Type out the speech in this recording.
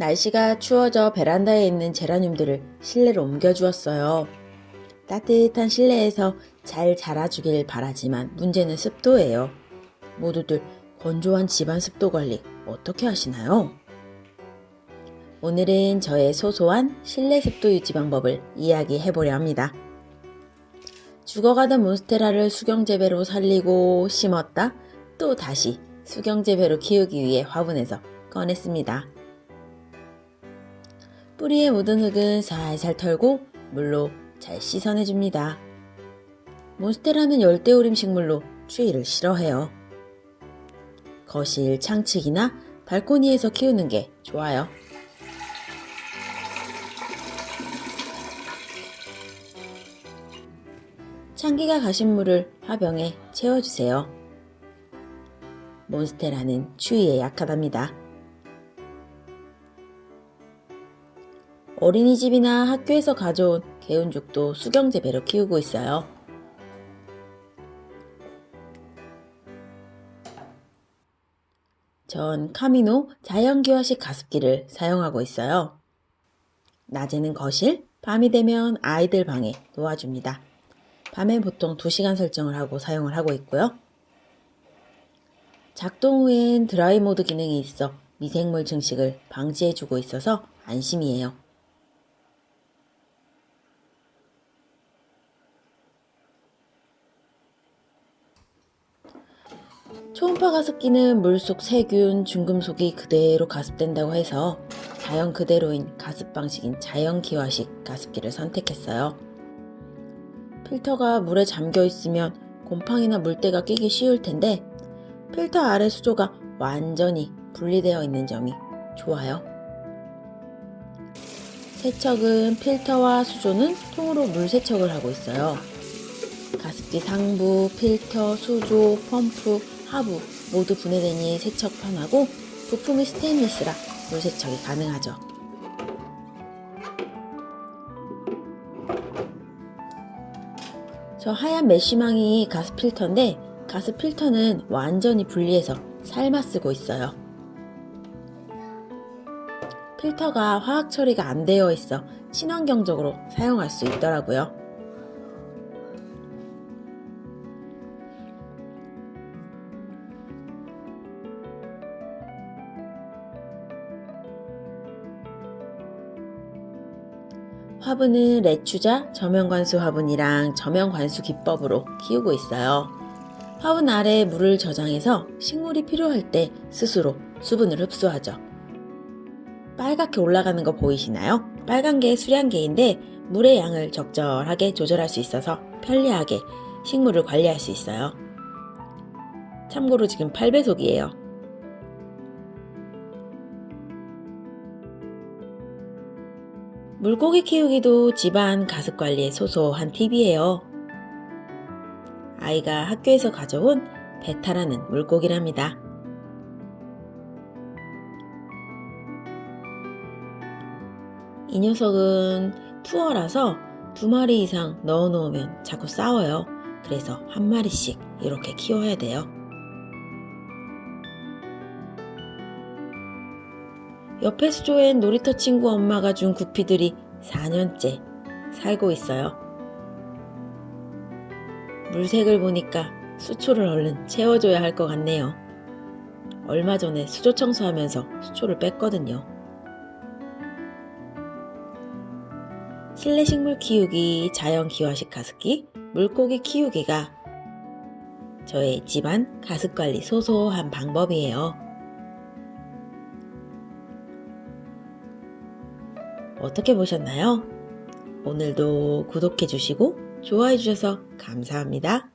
날씨가 추워져 베란다에 있는 제라늄들을 실내로 옮겨주었어요. 따뜻한 실내에서 잘 자라주길 바라지만 문제는 습도예요. 모두들 건조한 집안 습도 관리 어떻게 하시나요? 오늘은 저의 소소한 실내 습도 유지 방법을 이야기해 보려 합니다. 죽어가던 몬스테라를 수경재배로 살리고 심었다 또 다시 수경재배로 키우기 위해 화분에서 꺼냈습니다. 뿌리에 묻은 흙은 살살 털고 물로 잘 씻어내줍니다. 몬스테라는 열대우림 식물로 추위를 싫어해요. 거실 창측이나 발코니에서 키우는 게 좋아요. 창기가 가신 물을 화병에 채워주세요. 몬스테라는 추위에 약하답니다. 어린이집이나 학교에서 가져온 개운죽도 수경재 배로 키우고 있어요. 전 카미노 자연기화식 가습기를 사용하고 있어요. 낮에는 거실, 밤이 되면 아이들 방에 놓아줍니다. 밤엔 보통 2시간 설정을 하고 사용을 하고 있고요. 작동 후엔 드라이 모드 기능이 있어 미생물 증식을 방지해주고 있어서 안심이에요. 초음파 가습기는 물속 세균, 중금속이 그대로 가습된다고 해서 자연 그대로인 가습 방식인 자연 기화식 가습기를 선택했어요. 필터가 물에 잠겨 있으면 곰팡이나 물때가 끼기 쉬울 텐데 필터 아래 수조가 완전히 분리되어 있는 점이 좋아요. 세척은 필터와 수조는 통으로 물 세척을 하고 있어요. 가습기 상부, 필터, 수조, 펌프, 하부 모두 분해되니 세척 편하고 부품이 스테인리스라 물 세척이 가능하죠. 저 하얀 메쉬망이 가스 필터인데 가스 필터는 완전히 분리해서 삶아 쓰고 있어요. 필터가 화학 처리가 안 되어 있어 친환경적으로 사용할 수 있더라고요. 화분은 레추자 저면관수 화분이랑 저면관수 기법으로 키우고 있어요. 화분 아래에 물을 저장해서 식물이 필요할 때 스스로 수분을 흡수하죠. 빨갛게 올라가는 거 보이시나요? 빨간 게 수량계인데 물의 양을 적절하게 조절할 수 있어서 편리하게 식물을 관리할 수 있어요. 참고로 지금 8배속이에요. 물고기 키우기도 집안 가습 관리의 소소한 팁이에요. 아이가 학교에서 가져온 베타라는 물고기랍니다. 이 녀석은 투어라서 두 마리 이상 넣어 놓으면 자꾸 싸워요. 그래서 한 마리씩 이렇게 키워야 돼요. 옆에 수조엔 놀이터 친구 엄마가 준 구피들이 4년째 살고 있어요. 물색을 보니까 수초를 얼른 채워줘야 할 것 같네요. 얼마 전에 수조 청소하면서 수초를 뺐거든요. 실내 식물 키우기, 자연 기화식 가습기, 물고기 키우기가 저의 집안 가습 관리 소소한 방법이에요. 어떻게 보셨나요? 오늘도 구독해 주시고 좋아해 주셔서 감사합니다.